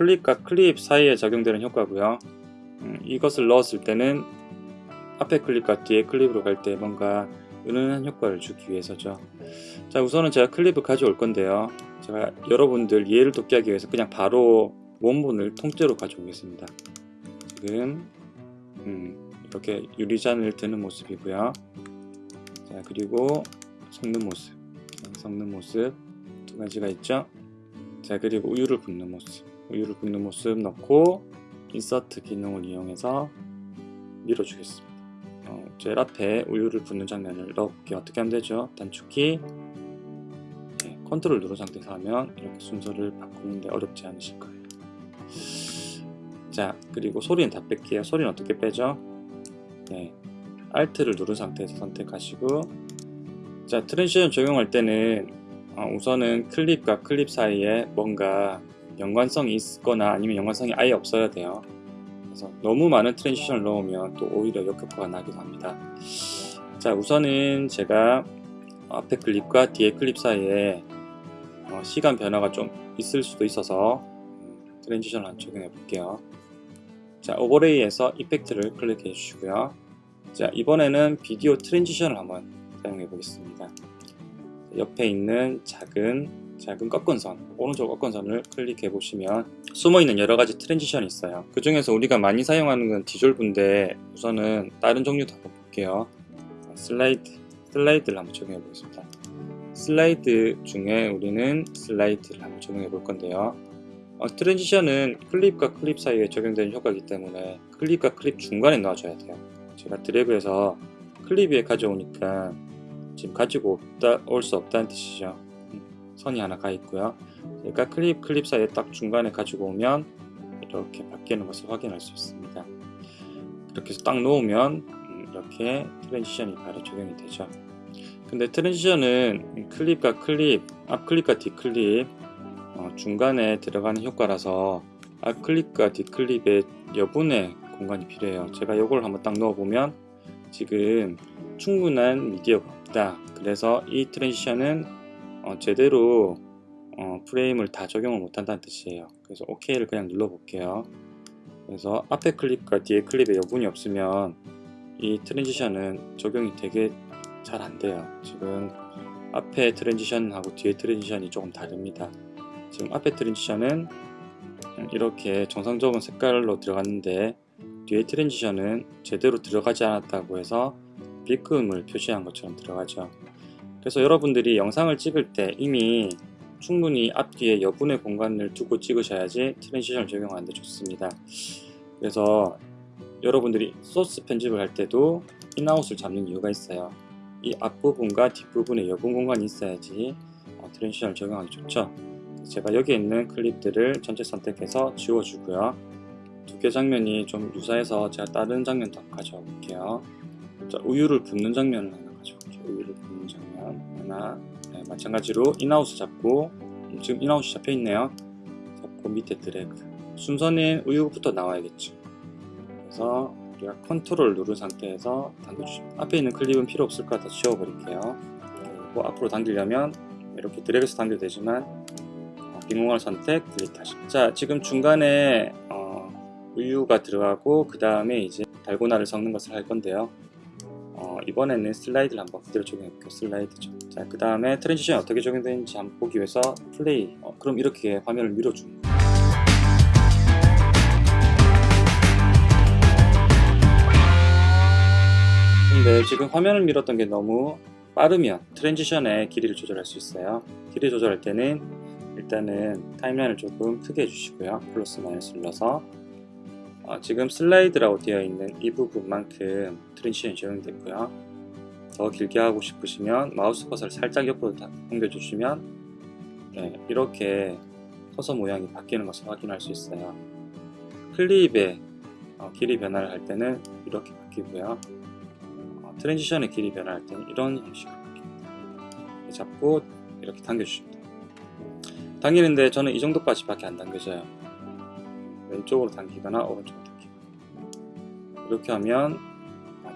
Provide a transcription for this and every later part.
클립과 클립 사이에 적용되는 효과고요. 음, 이것을 넣었을 때는 앞에 클립과 뒤에 클립으로 갈 때 뭔가 은은한 효과를 주기 위해서죠. 자 우선은 제가 클립을 가져올 건데요. 제가 여러분들 이해를 돕기 하기 위해서 그냥 바로 원본을 통째로 가져오겠습니다. 지금 음, 이렇게 유리잔을 드는 모습이고요. 자 그리고 섞는 모습, 섞는 모습 두 가지가 있죠. 자 그리고 우유를 붓는 모습, 우유를 붓는 모습 넣고 인서트 기능을 이용해서 밀어주겠습니다. 어, 젤 앞에 우유를 붓는 장면을 넣을게 어떻게 하면 되죠? 단축키 네, 컨트롤 누른 상태에서 하면 이렇게 순서를 바꾸는데 어렵지 않으실 거예요. 자 그리고 소리는 다 뺄게요. 소리는 어떻게 빼죠? 네, Alt를 누른 상태에서 선택하시고 자 transition 적용할 때는 어, 우선은 클립과 클립 사이에 뭔가 연관성이 있거나 아니면 연관성이 아예 없어야 돼요. 그래서 너무 많은 transition을 넣으면 또 오히려 역효과가 나기도 합니다. 자 우선은 제가 앞에 클립과 뒤에 클립 사이에 어, 시간 변화가 좀 있을 수도 있어서 transition을 한 적용해 볼게요. 자 overlay에서 effect를 클릭해 주시고요. 자 이번에는 비디오 transition을 한번 사용해 보겠습니다. 옆에 있는 작은 작은 꺾은선 오른쪽 꺾은선을 클릭해 보시면 숨어있는 여러가지 transition이 있어요. 그 중에서 우리가 많이 사용하는 건 디졸브인데 우선은 다른 종류도 볼게요. 슬라이드 슬라이드를 한번 적용해 보겠습니다. 슬라이드 중에 우리는 슬라이드를 한번 적용해 볼 건데요. 어, transition은 클립과 클립 사이에 적용되는 효과이기 때문에 클립과 클립 중간에 넣어줘야 돼요. 제가 드래그해서 클립 위에 가져오니까 지금 가지고 올 수 없다는 뜻이죠 선이 하나 가 있고요. 그러니까 클립 클립 사이에 딱 중간에 가지고 오면 이렇게 바뀌는 것을 확인할 수 있습니다. 이렇게 해서 딱 놓으면 음, 이렇게 transition이 바로 적용이 되죠. 근데 transition은 클립과 클립 앞 클립과 뒷 클립 어, 중간에 들어가는 효과라서 앞 클립과 뒷 클립의 여분의 공간이 필요해요. 제가 이걸 한번 딱 넣어보면 지금 충분한 미디어가 없다. 그래서 이 transition은 어, 제대로 어, 프레임을 다 적용을 못한다는 뜻이에요. 그래서 OK를 그냥 눌러 볼게요. 그래서 앞에 클립과 뒤에 클립에 여분이 없으면 이 transition은 적용이 되게 잘 안돼요. 지금 앞에 transition하고 뒤에 transition이 조금 다릅니다. 지금 앞에 transition은 이렇게 정상적인 색깔로 들어갔는데 뒤에 transition은 제대로 들어가지 않았다고 해서 빗금을 표시한 것처럼 들어가죠 그래서 여러분들이 영상을 찍을 때 이미 충분히 앞뒤에 여분의 공간을 두고 찍으셔야지 transition을 적용하는데 좋습니다. 그래서 여러분들이 소스 편집을 할 때도 in out을 잡는 이유가 있어요. 이 앞부분과 뒷부분에 여분 공간이 있어야지 어, transition을 적용하기 좋죠. 제가 여기 있는 클립들을 전체 선택해서 지워주고요. 두 개 장면이 좀 유사해서 제가 다른 장면도 가져와 볼게요. 자, 우유를 붓는 장면을 하나 가져올게요. 우유를. 하나 네, 마찬가지로 in out을 잡고 지금 인아웃이 잡혀 있네요. 잡고 밑에 드래그. 순서는 우유부터 나와야겠죠. 그래서 우리가 컨트롤 누른 상태에서 당겨주십니다 앞에 있는 클립은 필요 없을 거다 지워버릴게요. 그리고 앞으로 당기려면 이렇게 드래그해서 당겨도 되지만 어, 빈 공간을 선택 delete 하십니다 자 지금 중간에 어, 우유가 들어가고 그 다음에 이제 달고나를 섞는 것을 할 건데요. 어, 이번에는 슬라이드를 한번 그대로 적용해볼게요. 슬라이드죠. 자 그 다음에 transition이 어떻게 적용되는지 한번 보기 위해서 플레이. 어, 그럼 이렇게 화면을 밀어줍니다. 근데 지금 화면을 밀었던 게 너무 빠르면 transition의 길이를 조절할 수 있어요. 길이 조절할 때는 일단은 timeline을 조금 크게 해주시고요. 플러스 마이너스 눌러서 어, 지금 슬라이드라고 되어 있는 이 부분만큼 transition이 적용됐고요. 더 길게 하고 싶으시면 마우스 커서를 살짝 옆으로 옮겨주시면 네, 이렇게 커서 모양이 바뀌는 것을 확인할 수 있어요. 클립의 어, 길이 변화를 할 때는 이렇게 바뀌고요. 어, transition의 길이 변화할 때는 이런 형식으로 바뀝니다. 잡고 이렇게 당겨주십니다. 당기는데 저는 이 정도까지 밖에 안 당겨져요 왼쪽으로 당기거나 오른쪽으로 당기거나 이렇게 하면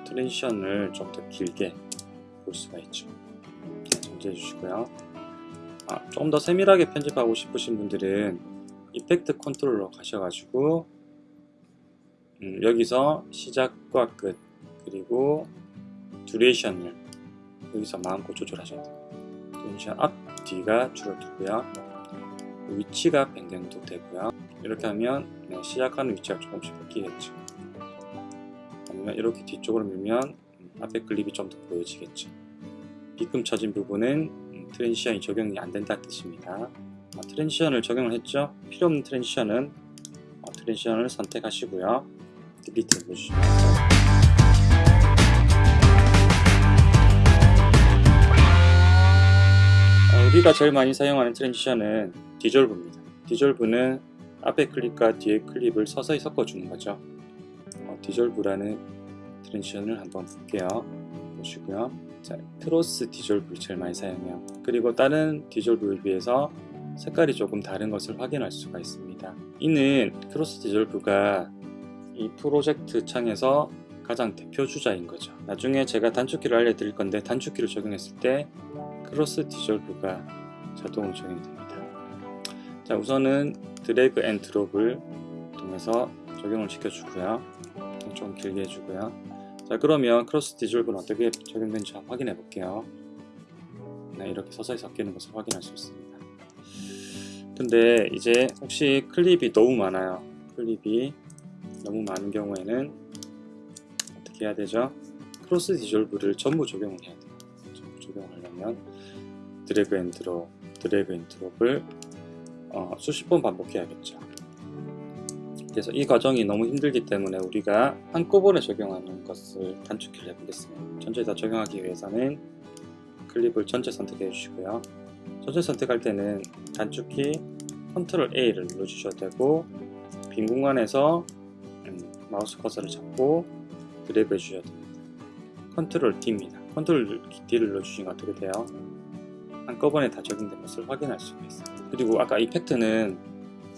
transition을 좀 더 길게 볼 수가 있죠 정지해 주시고요 아, 조금 더 세밀하게 편집하고 싶으신 분들은 effect control로 가셔가지고 음, 여기서 시작과 끝 그리고 duration을 여기서 마음껏 조절하셔야 돼요. duration 앞 뒤가 줄어들고요. 위치가 변경도 되고요. 이렇게 하면 네, 시작하는 위치가 조금씩 바뀌겠죠. 아니면 이렇게 뒤쪽으로 밀면 음, 앞에 클립이 좀 더 보여지겠죠. 빗금쳐진 부분은 음, transition이 적용이 안 된다는 뜻입니다. 어, transition을 적용을 했죠. 필요 없는 transition은 어, transition을 선택하시고요. delete 해주시면 어, 우리가 제일 많이 사용하는 transition은 디졸브입니다. 디졸브는 앞에 클립과 뒤에 클립을 서서히 섞어주는 거죠. 어, 디졸브라는 transition을 한번 볼게요. 보시고요. 자, cross dissolve를 제일 많이 사용해요. 그리고 다른 디졸브에 비해서 색깔이 조금 다른 것을 확인할 수가 있습니다. 이는 cross dissolve가 이 프로젝트 창에서 가장 대표 주자인 거죠. 나중에 제가 단축키를 알려드릴 건데 단축키를 적용했을 때 cross dissolve가 자동으로 적용이 됩니다. 자 우선은 drag and drop을 통해서 적용을 시켜주고요. 좀 길게 해주고요. 자 그러면 cross dissolve는 어떻게 적용되는지 확인해 볼게요. 네, 이렇게 서서히 섞이는 것을 확인할 수 있습니다. 근데 이제 혹시 클립이 너무 많아요. 클립이 너무 많은 경우에는 어떻게 해야 되죠? cross dissolve를 전부 적용을 해야 돼요. 전부 적용하려면 drag and drop, drag and drop을 어, 수십 번 반복해야겠죠. 그래서 이 과정이 너무 힘들기 때문에 우리가 한꺼번에 적용하는 것을 단축키를 해보겠습니다. 전체 다 적용하기 위해서는 클립을 전체 선택해 주시고요. 전체 선택할 때는 단축키 control A를 눌러주셔도 되고 빈 공간에서 음, 마우스 커서를 잡고 드래그 해주셔야 됩니다. control D입니다. control D를 눌러주시면 어떻게 돼요? 한꺼번에 다 적용된 것을 확인할 수가 있습니다. 그리고 아까 effect는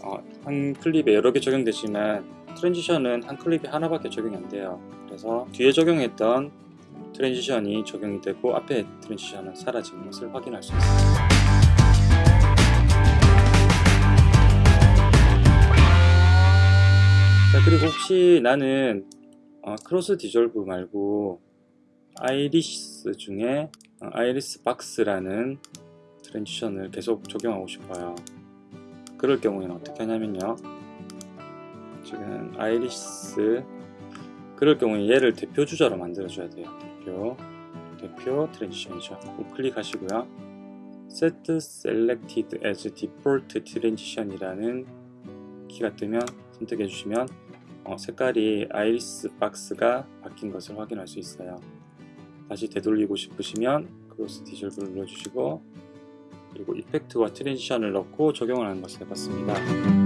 어, 한 클립에 여러 개 적용되지만 transition은 한 클립에 하나밖에 적용이 안 돼요. 그래서 뒤에 적용했던 transition이 적용이 되고 앞에 transition은 사라지는 것을 확인할 수 있습니다. 자 그리고 혹시 나는 어, cross dissolve 말고 아이리스 중에 어, iris box라는 transition을 계속 적용하고 싶어요. 그럴 경우에는 어떻게 하냐면요. 지금 아이리스 그럴 경우에 얘를 대표 주자로 만들어 줘야 돼요. 대표 대표 transition이죠. 우클릭 하시고요. set selected as default transition이라는 키가 뜨면 선택해 주시면 어, 색깔이 iris box가 바뀐 것을 확인할 수 있어요. 다시 되돌리고 싶으시면 cross dissolve를 눌러주시고 그리고 effect와 transition을 넣고 적용을 하는 것을 해봤습니다